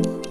you.